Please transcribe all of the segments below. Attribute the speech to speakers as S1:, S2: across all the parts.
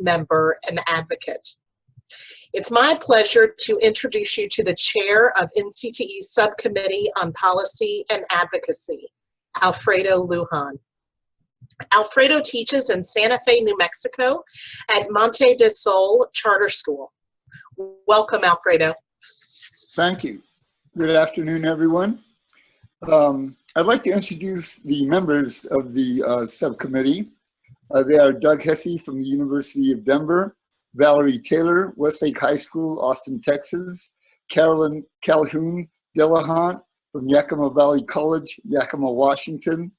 S1: member and advocate. It's my pleasure to introduce you to the chair of NCTE's Subcommittee on Policy and Advocacy, Alfredo Lujan. Alfredo teaches in Santa Fe, New Mexico at Monte del Sol Charter School. Welcome, Alfredo.
S2: Thank you. Good afternoon, everyone. Um, I'd like to introduce the members of the uh, subcommittee. Uh, they are Doug Hesse from the University of Denver, Valerie Taylor, Westlake High School, Austin, Texas, Carolyn Calhoun Dillahunt from Yakima Valley College, Yakima, Washington,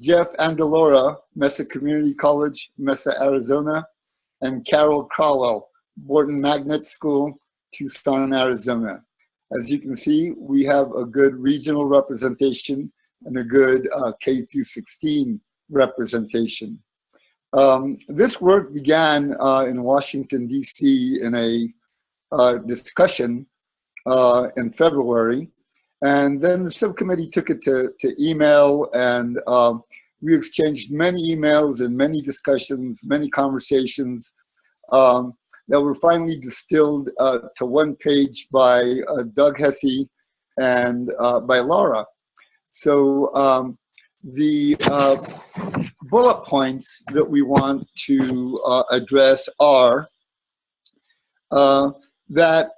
S2: Jeff Andelora, Mesa Community College, Mesa, Arizona, and Carol Crowell, Borton Magnet School, Tucson, Arizona. As you can see, we have a good regional representation and a good uh, K through 16 representation. Um, this work began uh, in Washington, D.C. in a uh, discussion uh, in February. And then the subcommittee took it to, to email and um, we exchanged many emails and many discussions, many conversations um, that were finally distilled uh, to one page by uh, Doug Hesse and uh, by Laura. So um, the uh, bullet points that we want to uh, address are uh, that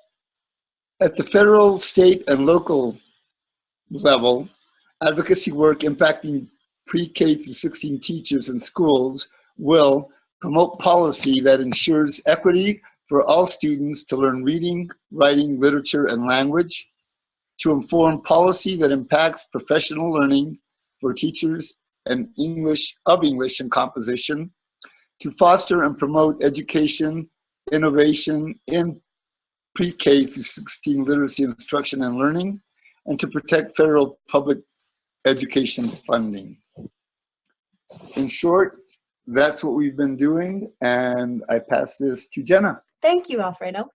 S2: at the federal, state, and local level, advocacy work impacting pre-K through 16 teachers and schools will promote policy that ensures equity for all students to learn reading, writing, literature, and language, to inform policy that impacts professional learning for teachers and English of English and composition, to foster and promote education, innovation in pre-K through 16 literacy instruction and learning, and to protect federal public education funding. In short, that's what we've been doing, and I pass this to Jenna.
S3: Thank you, Alfredo.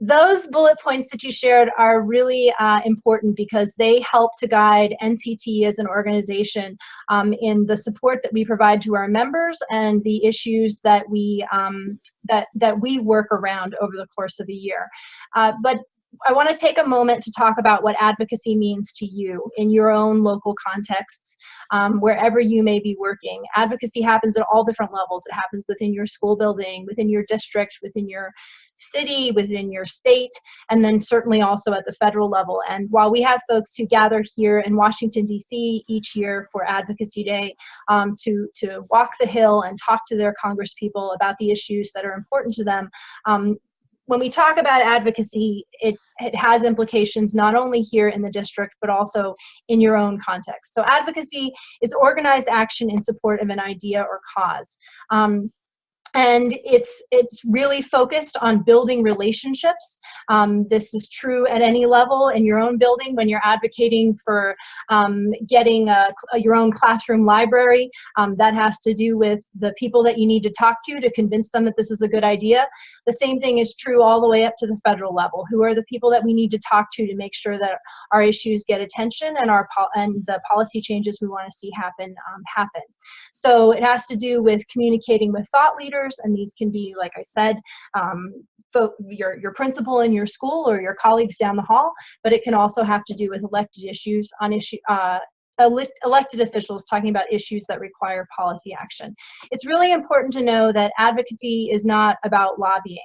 S3: Those bullet points that you shared are really uh, important because they help to guide NCT as an organization um, in the support that we provide to our members and the issues that we um, that that we work around over the course of a year. Uh, but I want to take a moment to talk about what advocacy means to you in your own local contexts, um, wherever you may be working. Advocacy happens at all different levels. It happens within your school building, within your district, within your city, within your state, and then certainly also at the federal level. And while we have folks who gather here in Washington, D.C. each year for Advocacy Day um, to, to walk the Hill and talk to their congresspeople about the issues that are important to them, um, when we talk about advocacy, it, it has implications not only here in the district, but also in your own context. So advocacy is organized action in support of an idea or cause. Um, and it's it's really focused on building relationships. Um, this is true at any level in your own building when you're advocating for um, getting a, a, your own classroom library. Um, that has to do with the people that you need to talk to to convince them that this is a good idea. The same thing is true all the way up to the federal level. Who are the people that we need to talk to to make sure that our issues get attention and our and the policy changes we want to see happen um, happen. So it has to do with communicating with thought leaders and these can be, like I said, um, your, your principal in your school or your colleagues down the hall, but it can also have to do with elected issues on issue, uh, elected officials talking about issues that require policy action. It's really important to know that advocacy is not about lobbying,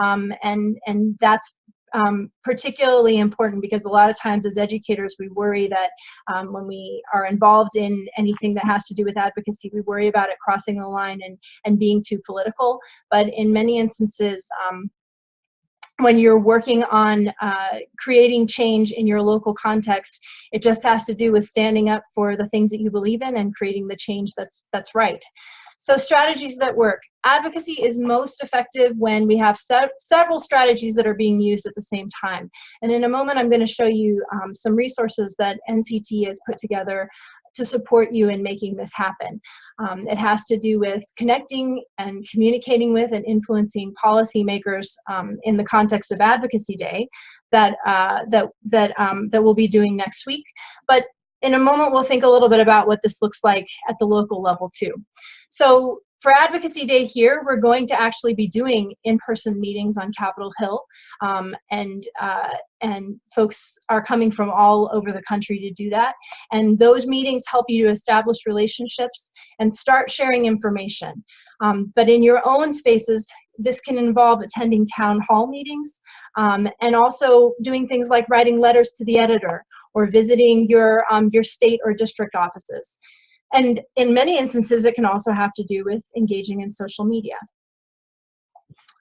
S3: um, and, and that's um, particularly important because a lot of times as educators we worry that um, when we are involved in anything that has to do with advocacy we worry about it crossing the line and, and being too political but in many instances um, when you're working on uh, creating change in your local context, it just has to do with standing up for the things that you believe in and creating the change that's that's right. So strategies that work. Advocacy is most effective when we have se several strategies that are being used at the same time. And in a moment, I'm going to show you um, some resources that NCT has put together to support you in making this happen. Um, it has to do with connecting and communicating with and influencing policymakers um, in the context of Advocacy Day that, uh, that, that, um, that we'll be doing next week. But in a moment, we'll think a little bit about what this looks like at the local level too. So For Advocacy Day here, we're going to actually be doing in-person meetings on Capitol Hill, um, and uh, and folks are coming from all over the country to do that. And those meetings help you to establish relationships and start sharing information. Um, but in your own spaces, this can involve attending town hall meetings um, and also doing things like writing letters to the editor or visiting your, um, your state or district offices. And in many instances, it can also have to do with engaging in social media.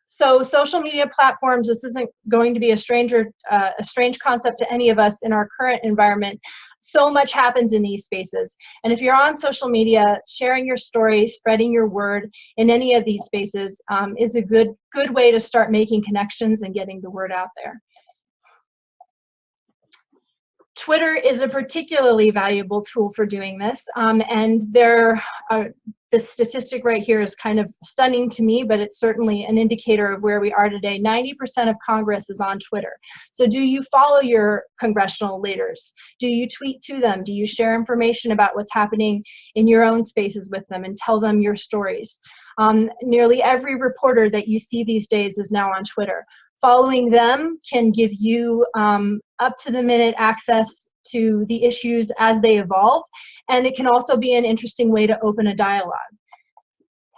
S3: So social media platforms, this isn't going to be a stranger, uh, a strange concept to any of us in our current environment. So much happens in these spaces. And if you're on social media, sharing your story, spreading your word in any of these spaces um, is a good, good way to start making connections and getting the word out there. Twitter is a particularly valuable tool for doing this. Um, and there, the statistic right here is kind of stunning to me, but it's certainly an indicator of where we are today. 90% of Congress is on Twitter. So do you follow your congressional leaders? Do you tweet to them? Do you share information about what's happening in your own spaces with them and tell them your stories? Um, nearly every reporter that you see these days is now on Twitter. Following them can give you um, up to the minute access to the issues as they evolve, and it can also be an interesting way to open a dialogue.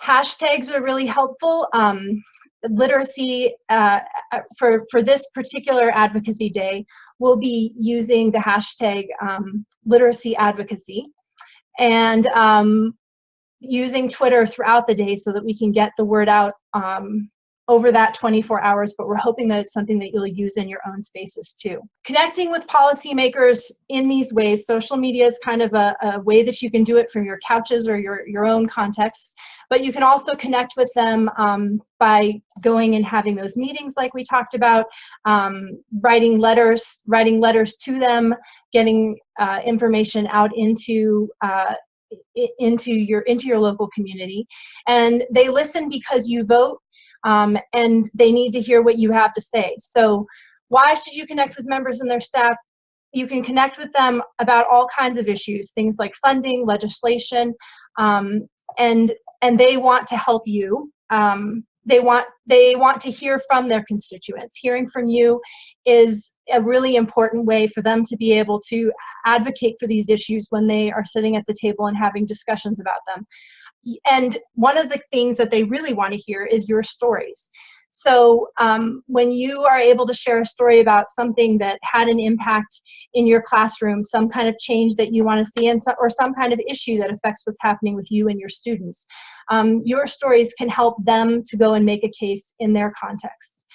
S3: Hashtags are really helpful. Um, literacy uh, for, for this particular advocacy day, we'll be using the hashtag um, literacy advocacy and um, using Twitter throughout the day so that we can get the word out um, over that 24 hours, but we're hoping that it's something that you'll use in your own spaces too. Connecting with policymakers in these ways, social media is kind of a, a, way that you can do it from your couches or your, your own context, but you can also connect with them um, by going and having those meetings like we talked about, um, writing letters, writing letters to them, getting uh, information out into uh, into your into your local community and they listen because you vote um, and they need to hear what you have to say. So why should you connect with members and their staff? You can connect with them about all kinds of issues, things like funding, legislation, um, and and they want to help you. Um, they want they want to hear from their constituents. Hearing from you is a really important way for them to be able to advocate for these issues when they are sitting at the table and having discussions about them and one of the things that they really want to hear is your stories. So um, when you are able to share a story about something that had an impact in your classroom, some kind of change that you want to see, and so, or some kind of issue that affects what's happening with you and your students, um, your stories can help them to go and make a case in their context.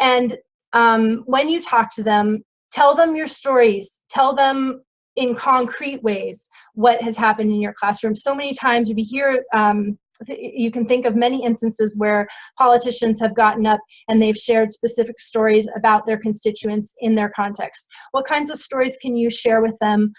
S3: And um, when you talk to them, tell them your stories, tell them in concrete ways what has happened in your classroom. So many times you hear, um, you can think of many instances where politicians have gotten up and they've shared specific stories about their constituents in their context. What kinds of stories can you share with them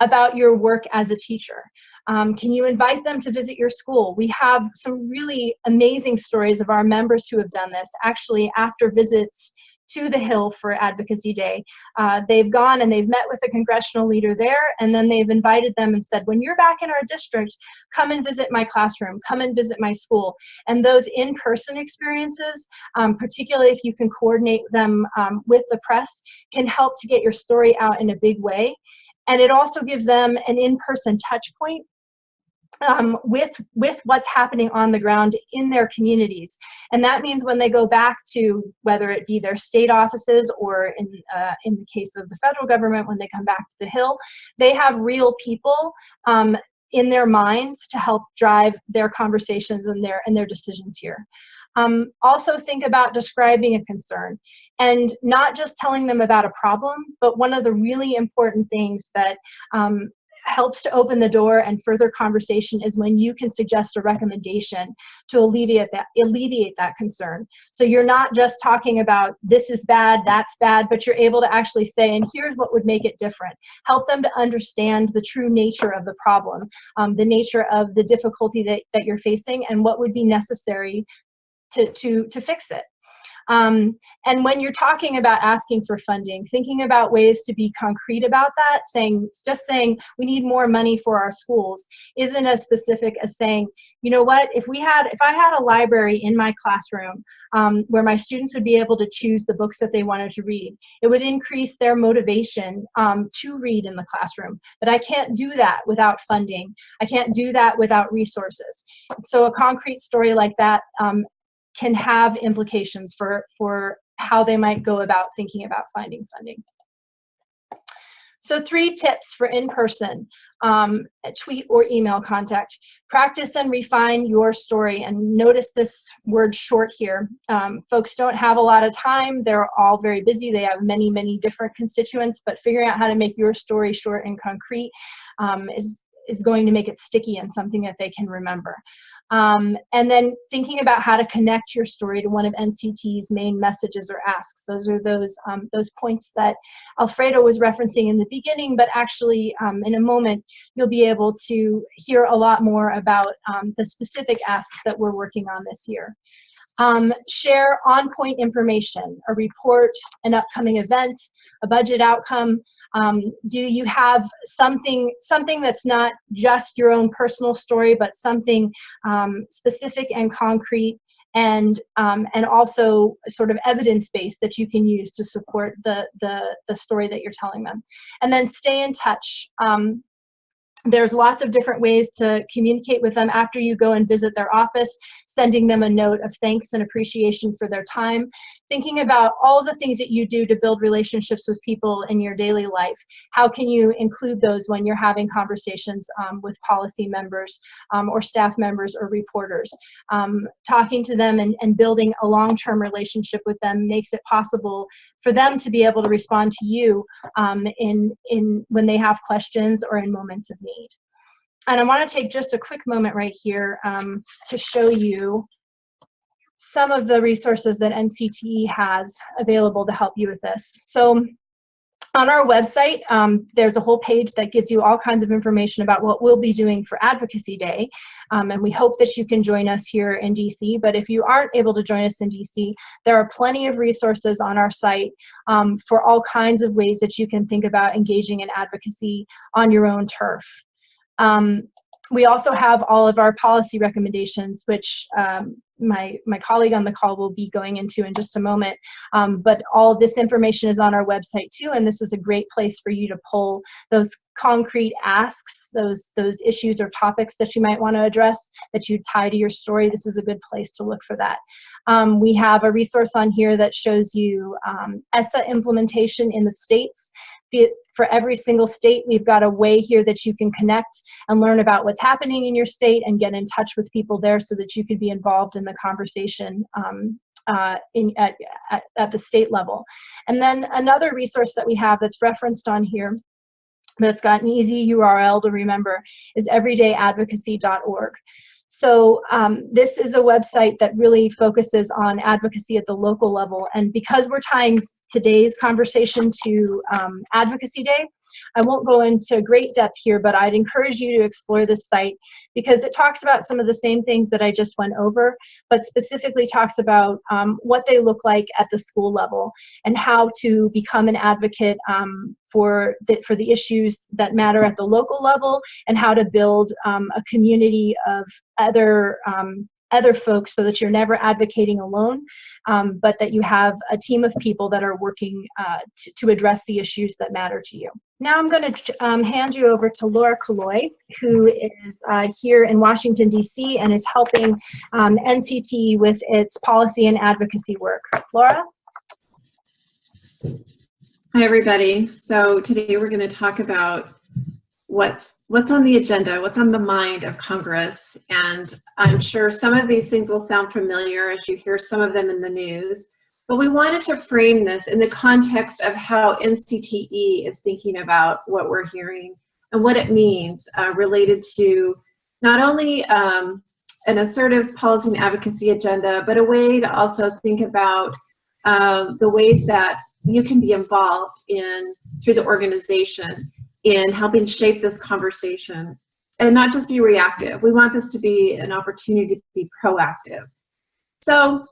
S3: about your work as a teacher? Um, can you invite them to visit your school? We have some really amazing stories of our members who have done this. Actually, after visits to the Hill for Advocacy Day. Uh, they've gone and they've met with a congressional leader there, and then they've invited them and said, when you're back in our district, come and visit my classroom, come and visit my school. And those in-person experiences, um, particularly if you can coordinate them um, with the press, can help to get your story out in a big way. And it also gives them an in-person touch point um, with with what's happening on the ground in their communities. And that means when they go back to whether it be their state offices or in uh, in the case of the federal government when they come back to the hill they have real people um, in their minds to help drive their conversations and their and their decisions here. Um, also think about describing a concern and not just telling them about a problem, but one of the really important things that um, helps to open the door and further conversation is when you can suggest a recommendation to alleviate that alleviate that concern. So you're not just talking about this is bad that's bad but you're able to actually say and here's what would make it different. Help them to understand the true nature of the problem um, the nature of the difficulty that, that you're facing and what would be necessary to to to fix it Um, and when you're talking about asking for funding, thinking about ways to be concrete about that, saying just saying we need more money for our schools isn't as specific as saying, you know what, if we had, if I had a library in my classroom um, where my students would be able to choose the books that they wanted to read, it would increase their motivation um, to read in the classroom. But I can't do that without funding. I can't do that without resources. So a concrete story like that um, can have implications for, for how they might go about thinking about finding funding. So three tips for in-person um, tweet or email contact. Practice and refine your story. And notice this word short here. Um, folks don't have a lot of time. They're all very busy. They have many, many different constituents, but figuring out how to make your story short and concrete um, is, is going to make it sticky and something that they can remember. Um, and then thinking about how to connect your story to one of NCT's main messages or asks. Those are those, um, those points that Alfredo was referencing in the beginning, but actually um, in a moment, you'll be able to hear a lot more about um, the specific asks that we're working on this year. Um, share on-point information, a report, an upcoming event, a budget outcome. Um, do you have something, something that's not just your own personal story, but something um, specific and concrete and um, and also sort of evidence-based that you can use to support the, the, the story that you're telling them. And then stay in touch. Um, there's lots of different ways to communicate with them after you go and visit their office, sending them a note of thanks and appreciation for their time, thinking about all the things that you do to build relationships with people in your daily life. How can you include those when you're having conversations um, with policy members um, or staff members or reporters? Um, talking to them and, and building a long-term relationship with them makes it possible for them to be able to respond to you um, in, in when they have questions or in moments of need need. And I want to take just a quick moment right here um, to show you some of the resources that NCTE has available to help you with this. So on our website, um, there's a whole page that gives you all kinds of information about what we'll be doing for Advocacy Day. Um, and we hope that you can join us here in DC. But if you aren't able to join us in DC, there are plenty of resources on our site um, for all kinds of ways that you can think about engaging in advocacy on your own turf. Um, we also have all of our policy recommendations, which um, my, my colleague on the call will be going into in just a moment. Um, but all this information is on our website too, and this is a great place for you to pull those concrete asks, those, those issues or topics that you might want to address that you tie to your story. This is a good place to look for that. Um, we have a resource on here that shows you um, ESSA implementation in the states for every single state, we've got a way here that you can connect and learn about what's happening in your state and get in touch with people there so that you could be involved in the conversation um, uh, in, at, at, at the state level. And then another resource that we have that's referenced on here but it's got an easy URL to remember, is everydayadvocacy.org. So um, this is a website that really focuses on advocacy at the local level. And because we're tying today's conversation to um, Advocacy Day. I won't go into great depth here, but I'd encourage you to explore this site because it talks about some of the same things that I just went over, but specifically talks about um, what they look like at the school level and how to become an advocate um, for, the, for the issues that matter at the local level and how to build um, a community of other um, other folks so that you're never advocating alone, um, but that you have a team of people that are working uh, to address the issues that matter to you. Now I'm going to um, hand you over to Laura Kaloi, who is uh, here in Washington, D.C. and is helping um, NCT with its policy and advocacy work. Laura?
S4: Hi, everybody. So today we're going to talk about what's what's on the agenda, what's on the mind of Congress. And I'm sure some of these things will sound familiar as you hear some of them in the news. But we wanted to frame this in the context of how NCTE is thinking about what we're hearing and what it means uh, related to not only um, an assertive policy and advocacy agenda, but a way to also think about uh, the ways that you can be involved in through the organization in helping shape this conversation and not just be reactive. We want this to be an opportunity to be proactive. So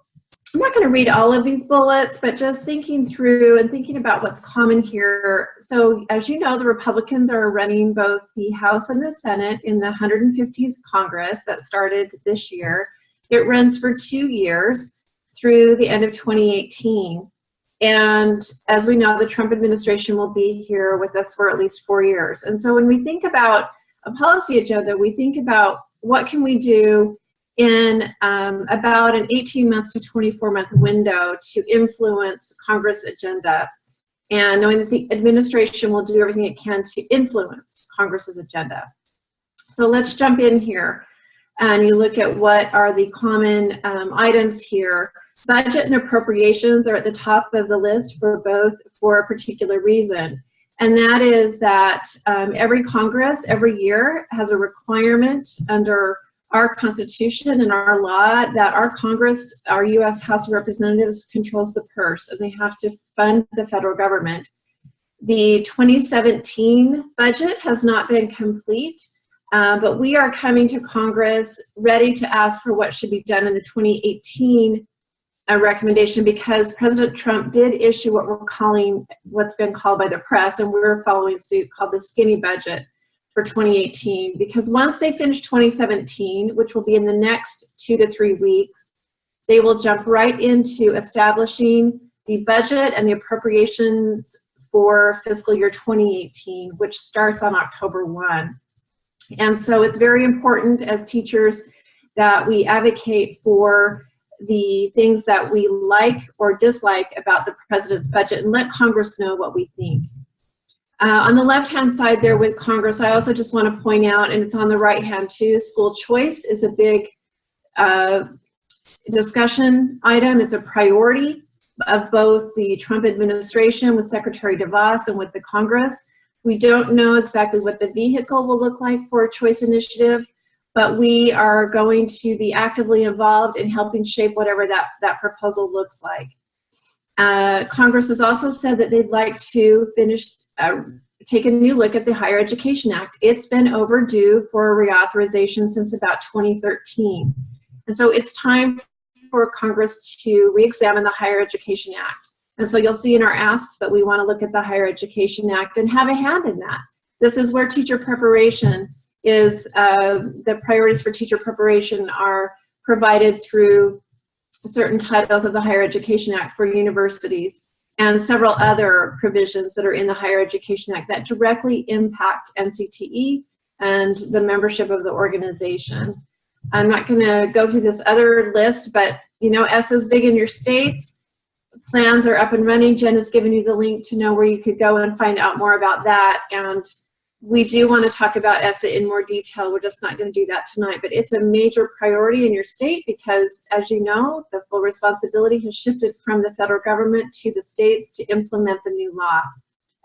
S4: I'm not going to read all of these bullets, but just thinking through and thinking about what's common here. So as you know, the Republicans are running both the House and the Senate in the 115th Congress that started this year. It runs for two years through the end of 2018. And as we know, the Trump administration will be here with us for at least four years. And so when we think about a policy agenda, we think about what can we do in um, about an 18 month to 24 month window to influence Congress agenda and knowing that the administration will do everything it can to influence Congress's agenda. So let's jump in here and you look at what are the common um, items here. Budget and appropriations are at the top of the list for both for a particular reason. And that is that um, every Congress every year has a requirement under our Constitution and our law that our Congress, our U.S. House of Representatives controls the purse and they have to fund the federal government. The 2017 budget has not been complete, uh, but we are coming to Congress ready to ask for what should be done in the 2018 uh, recommendation because President Trump did issue what we're calling, what's been called by the press, and we're following suit, called the skinny budget for 2018 because once they finish 2017, which will be in the next two to three weeks, they will jump right into establishing the budget and the appropriations for fiscal year 2018, which starts on October 1. And so it's very important as teachers that we advocate for the things that we like or dislike about the president's budget and let Congress know what we think. Uh, on the left-hand side there with Congress, I also just want to point out, and it's on the right-hand too, school choice is a big uh, discussion item. It's a priority of both the Trump administration with Secretary DeVos and with the Congress. We don't know exactly what the vehicle will look like for a choice initiative, but we are going to be actively involved in helping shape whatever that, that proposal looks like. Uh, Congress has also said that they'd like to finish uh, take a new look at the Higher Education Act. It's been overdue for reauthorization since about 2013. And so it's time for Congress to re-examine the Higher Education Act. And so you'll see in our asks that we want to look at the Higher Education Act and have a hand in that. This is where teacher preparation is, uh, the priorities for teacher preparation are provided through certain titles of the Higher Education Act for universities and several other provisions that are in the Higher Education Act that directly impact NCTE and the membership of the organization. I'm not going to go through this other list, but you know, ESSA is big in your states. Plans are up and running. Jen has given you the link to know where you could go and find out more about that. And we do want to talk about ESSA in more detail. We're just not going to do that tonight, but it's a major priority in your state because, as you know, the full responsibility has shifted from the federal government to the states to implement the new law.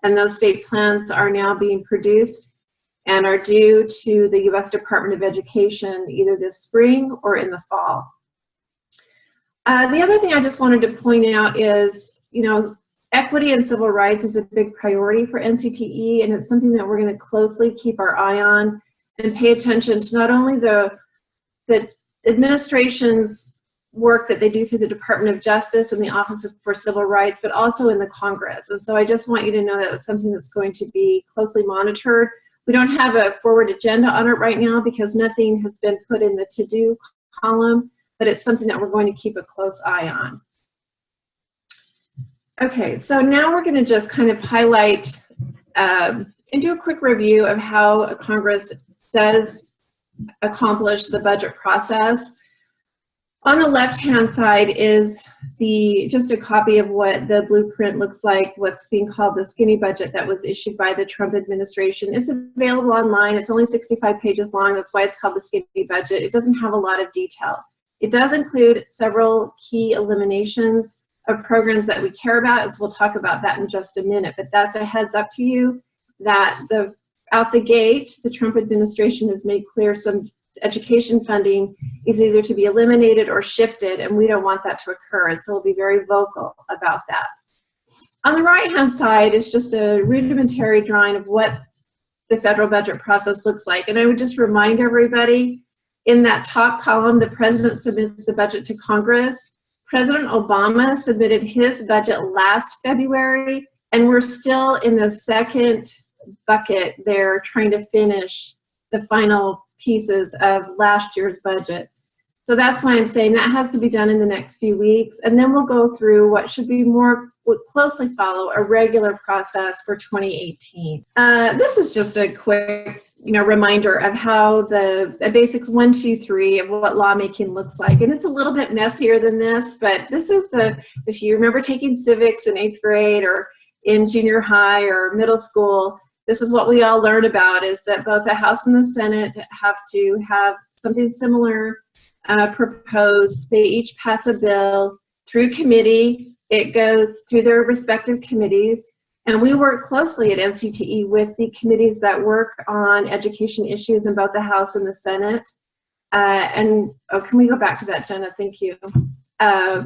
S4: And those state plans are now being produced and are due to the U.S. Department of Education either this spring or in the fall. Uh, the other thing I just wanted to point out is, you know, equity and civil rights is a big priority for NCTE, and it's something that we're going to closely keep our eye on and pay attention to not only the, the administration's work that they do through the Department of Justice and the Office for Civil Rights, but also in the Congress. And so I just want you to know that it's something that's going to be closely monitored. We don't have a forward agenda on it right now because nothing has been put in the to-do column, but it's something that we're going to keep a close eye on. Okay, so now we're going to just kind of highlight um, and do a quick review of how Congress does accomplish the budget process. On the left-hand side is the just a copy of what the blueprint looks like, what's being called the skinny budget that was issued by the Trump administration. It's available online. It's only 65 pages long. That's why it's called the skinny budget. It doesn't have a lot of detail. It does include several key eliminations of programs that we care about, as we'll talk about that in just a minute. But that's a heads up to you that the out the gate, the Trump administration has made clear some education funding is either to be eliminated or shifted, and we don't want that to occur. And so we'll be very vocal about that. On the right-hand side is just a rudimentary drawing of what the federal budget process looks like. And I would just remind everybody, in that top column, the president submits the budget to Congress. President Obama submitted his budget last February, and we're still in the second bucket there trying to finish the final pieces of last year's budget. So that's why I'm saying that has to be done in the next few weeks, and then we'll go through what should be more would closely follow a regular process for 2018. Uh, this is just a quick you know, reminder of how the, the basics one, two, three of what lawmaking looks like. And it's a little bit messier than this, but this is the, if you remember taking civics in eighth grade or in junior high or middle school, this is what we all learn about is that both the House and the Senate have to have something similar uh, proposed. They each pass a bill through committee. It goes through their respective committees. And we work closely at NCTE with the committees that work on education issues in both the House and the Senate. Uh, and oh, can we go back to that, Jenna? Thank you. Uh,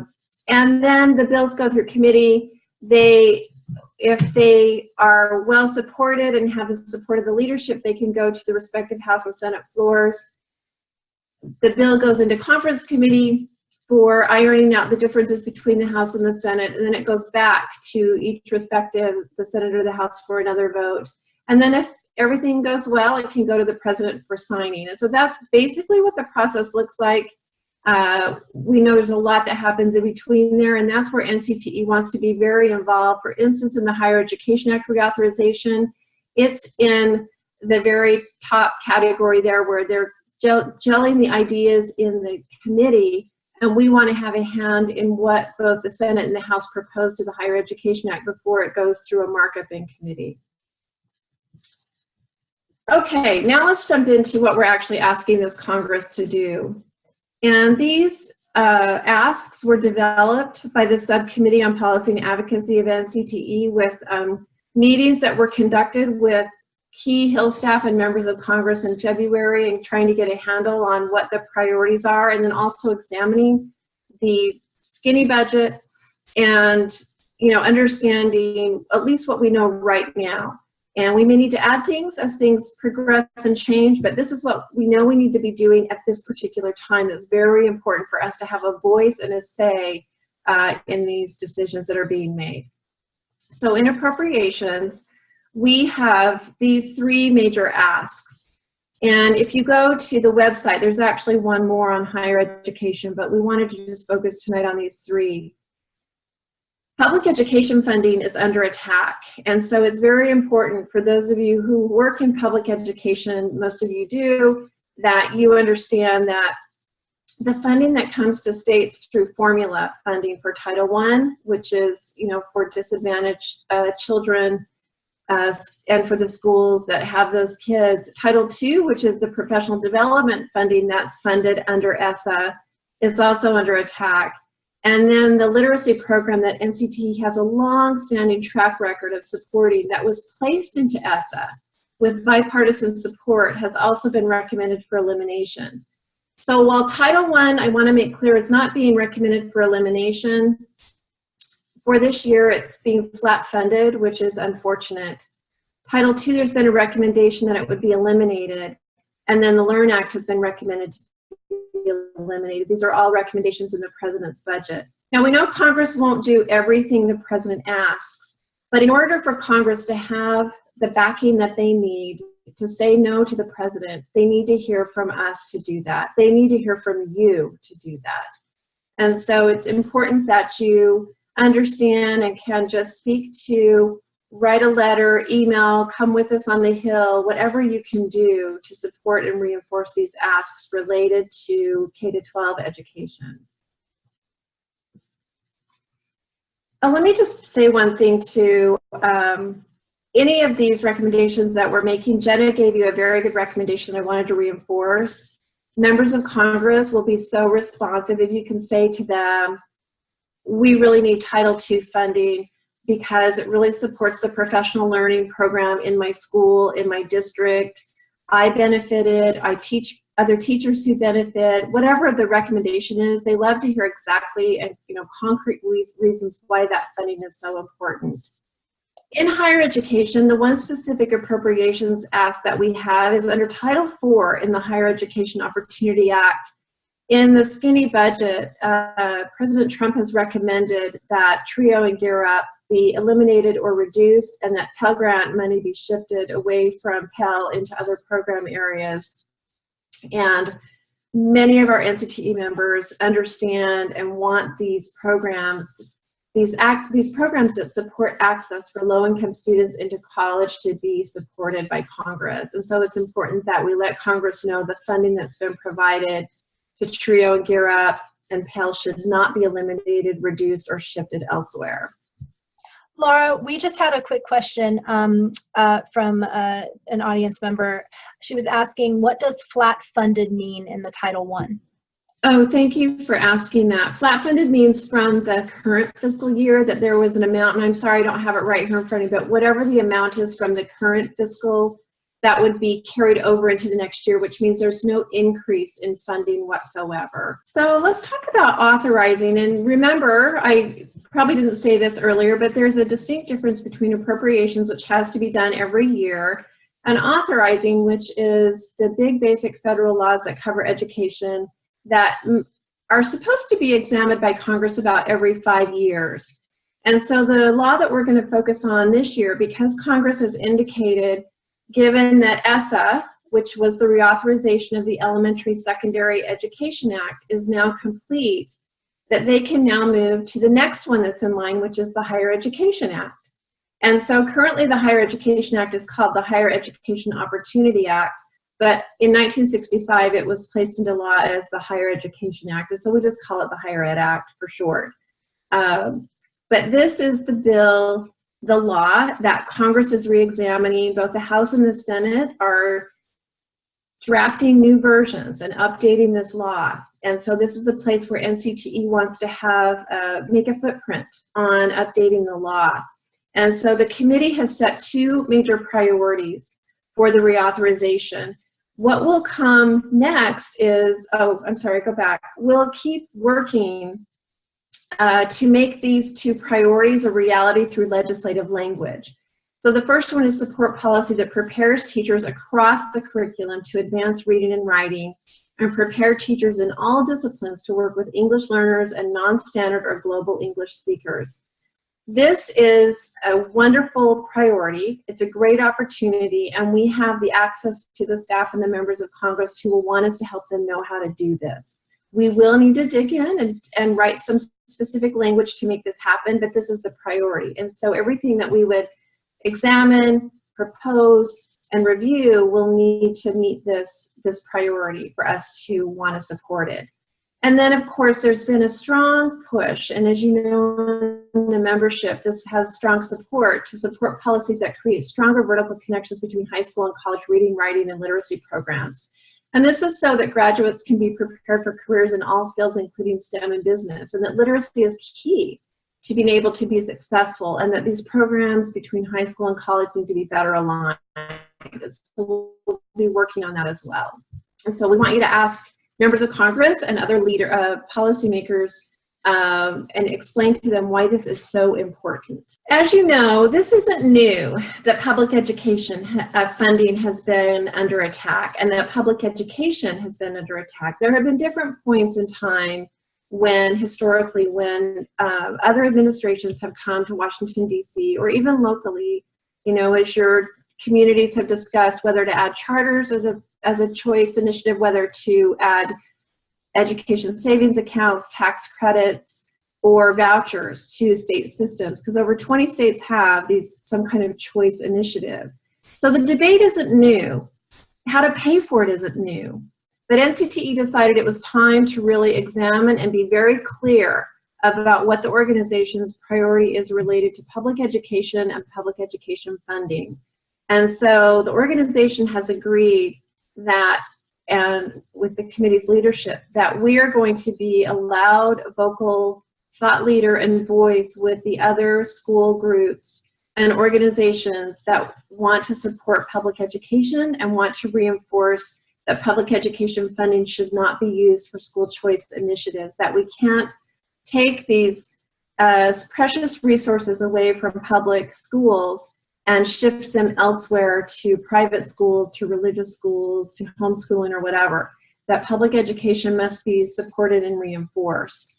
S4: and then the bills go through committee. They, if they are well supported and have the support of the leadership, they can go to the respective House and Senate floors. The bill goes into conference committee for ironing out the differences between the House and the Senate, and then it goes back to each respective, the Senate or the House for another vote. And then if everything goes well, it can go to the President for signing. And so that's basically what the process looks like. Uh, we know there's a lot that happens in between there, and that's where NCTE wants to be very involved. For instance, in the Higher Education Act reauthorization, it's in the very top category there where they're gel gelling the ideas in the committee and we want to have a hand in what both the Senate and the House propose to the Higher Education Act before it goes through a markup in committee. Okay, now let's jump into what we're actually asking this Congress to do. And these uh, asks were developed by the Subcommittee on Policy and Advocacy of NCTE with um, meetings that were conducted with key Hill staff and members of Congress in February and trying to get a handle on what the priorities are and then also examining the skinny budget and you know understanding at least what we know right now. And we may need to add things as things progress and change but this is what we know we need to be doing at this particular time that's very important for us to have a voice and a say uh, in these decisions that are being made. So in appropriations we have these three major asks. And if you go to the website, there's actually one more on higher education, but we wanted to just focus tonight on these three. Public education funding is under attack, and so it's very important for those of you who work in public education, most of you do, that you understand that the funding that comes to states through formula funding for Title I, which is, you know, for disadvantaged uh, children, uh, and for the schools that have those kids. Title II, which is the professional development funding that's funded under ESSA, is also under attack. And then the literacy program that NCT has a long-standing track record of supporting that was placed into ESSA with bipartisan support has also been recommended for elimination. So while Title I, I want to make clear, is not being recommended for elimination, for this year, it's being flat funded, which is unfortunate. Title II, there's been a recommendation that it would be eliminated, and then the LEARN Act has been recommended to be eliminated. These are all recommendations in the president's budget. Now, we know Congress won't do everything the president asks, but in order for Congress to have the backing that they need to say no to the president, they need to hear from us to do that. They need to hear from you to do that. And so it's important that you understand and can just speak to, write a letter, email, come with us on the Hill, whatever you can do to support and reinforce these asks related to K-12 education. Uh, let me just say one thing to Um, any of these recommendations that we're making, Jenna gave you a very good recommendation I wanted to reinforce. Members of Congress will be so responsive if you can say to them, we really need Title II funding because it really supports the professional learning program in my school, in my district. I benefited, I teach other teachers who benefit, whatever the recommendation is, they love to hear exactly and you know concrete reasons why that funding is so important. In higher education, the one specific appropriations ask that we have is under Title IV in the Higher Education Opportunity Act in the skinny budget, uh, President Trump has recommended that TRIO and Gear Up be eliminated or reduced and that Pell Grant money be shifted away from Pell into other program areas. And many of our NCTE members understand and want these programs, these, act, these programs that support access for low-income students into college to be supported by Congress. And so it's important that we let Congress know the funding that's been provided to TRIO and Gear Up and Pell should not be eliminated, reduced, or shifted elsewhere.
S3: Laura, we just had a quick question um, uh, from uh, an audience member. She was asking, what does flat funded mean in the Title One?
S4: Oh, thank you for asking that. Flat funded means from the current fiscal year that there was an amount, and I'm sorry I don't have it right here in front of me, but whatever the amount is from the current fiscal, that would be carried over into the next year, which means there's no increase in funding whatsoever. So let's talk about authorizing. And remember, I probably didn't say this earlier, but there's a distinct difference between appropriations, which has to be done every year, and authorizing, which is the big basic federal laws that cover education that are supposed to be examined by Congress about every five years. And so the law that we're going to focus on this year, because Congress has indicated, given that ESSA, which was the reauthorization of the Elementary Secondary Education Act, is now complete, that they can now move to the next one that's in line, which is the Higher Education Act. And so currently the Higher Education Act is called the Higher Education Opportunity Act, but in 1965 it was placed into law as the Higher Education Act, and so we just call it the Higher Ed Act for short. Um, but this is the bill, the law that Congress is reexamining. Both the House and the Senate are drafting new versions and updating this law. And so this is a place where NCTE wants to have, uh, make a footprint on updating the law. And so the committee has set two major priorities for the reauthorization. What will come next is, oh, I'm sorry, go back. We'll keep working uh, to make these two priorities a reality through legislative language. So the first one is support policy that prepares teachers across the curriculum to advance reading and writing and prepare teachers in all disciplines to work with English learners and non-standard or global English speakers. This is a wonderful priority. It's a great opportunity and we have the access to the staff and the members of Congress who will want us to help them know how to do this. We will need to dig in and, and write some specific language to make this happen, but this is the priority. And so everything that we would examine, propose, and review will need to meet this, this priority for us to want to support it. And then, of course, there's been a strong push, and as you know in the membership, this has strong support to support policies that create stronger vertical connections between high school and college reading, writing, and literacy programs. And this is so that graduates can be prepared for careers in all fields, including STEM and business, and that literacy is key to being able to be successful and that these programs between high school and college need to be better aligned. So we'll be working on that as well. And so we want you to ask members of Congress and other leader uh, policymakers um, and explain to them why this is so important. As you know, this isn't new that public education uh, funding has been under attack and that public education has been under attack. There have been different points in time when historically when uh, other administrations have come to Washington DC or even locally, you know, as your communities have discussed whether to add charters as a as a choice initiative, whether to add education savings accounts, tax credits, or vouchers to state systems, because over 20 states have these some kind of choice initiative. So the debate isn't new. How to pay for it isn't new. But NCTE decided it was time to really examine and be very clear about what the organization's priority is related to public education and public education funding. And so the organization has agreed that, and with the committee's leadership, that we are going to be a loud, vocal thought leader and voice with the other school groups and organizations that want to support public education and want to reinforce that public education funding should not be used for school choice initiatives, that we can't take these as precious resources away from public schools and shift them elsewhere to private schools, to religious schools, to homeschooling or whatever. that public education must be supported and reinforced.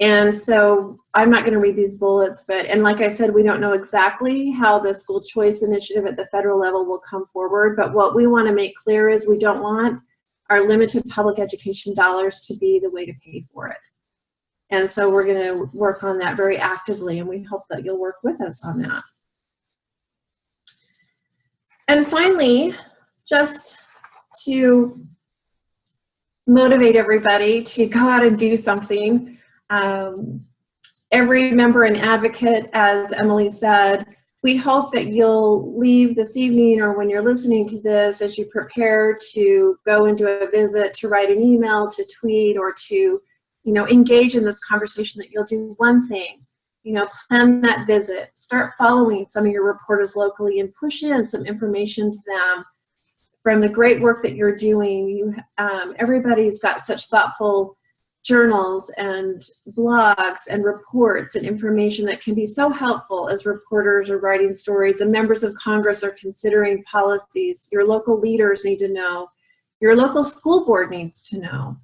S4: And so I'm not going to read these bullets, but, and like I said, we don't know exactly how the school choice initiative at the federal level will come forward, but what we want to make clear is we don't want our limited public education dollars to be the way to pay for it. And so we're going to work on that very actively, and we hope that you'll work with us on that. And finally, just to motivate everybody to go out and do something, um, every member and advocate, as Emily said, we hope that you'll leave this evening or when you're listening to this as you prepare to go and do a visit, to write an email, to tweet, or to you know, engage in this conversation that you'll do one thing, you know, plan that visit, start following some of your reporters locally and push in some information to them from the great work that you're doing. You, um, everybody's got such thoughtful journals and blogs and reports and information that can be so helpful as reporters are writing stories and members of Congress are considering policies. Your local leaders need to know. Your local school board needs to know.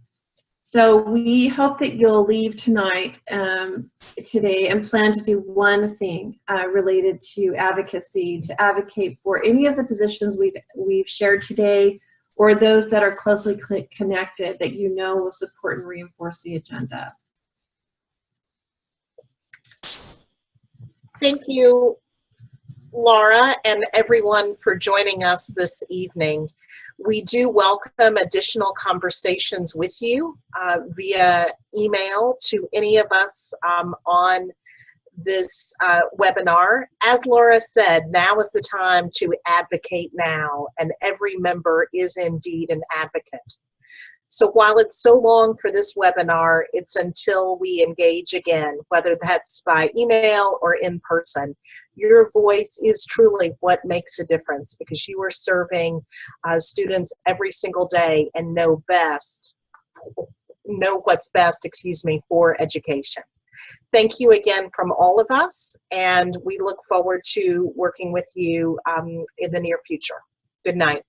S4: So we hope that you'll leave tonight, um, today, and plan to do one thing uh, related to advocacy, to advocate for any of the positions we've, we've shared today, or those that are closely connected that you know will support and reinforce the agenda.
S1: Thank you, Laura, and everyone for joining us this evening. We do welcome additional conversations with you uh, via email to any of us um, on this uh, webinar. As Laura said, now is the time to advocate now, and every member is indeed an advocate. So while it's so long for this webinar, it's until we engage again, whether that's by email or in person. Your voice is truly what makes a difference because you are serving uh, students every single day and know best, know what's best, excuse me, for education. Thank you again from all of us, and we look forward to working with you um, in the near future. Good night.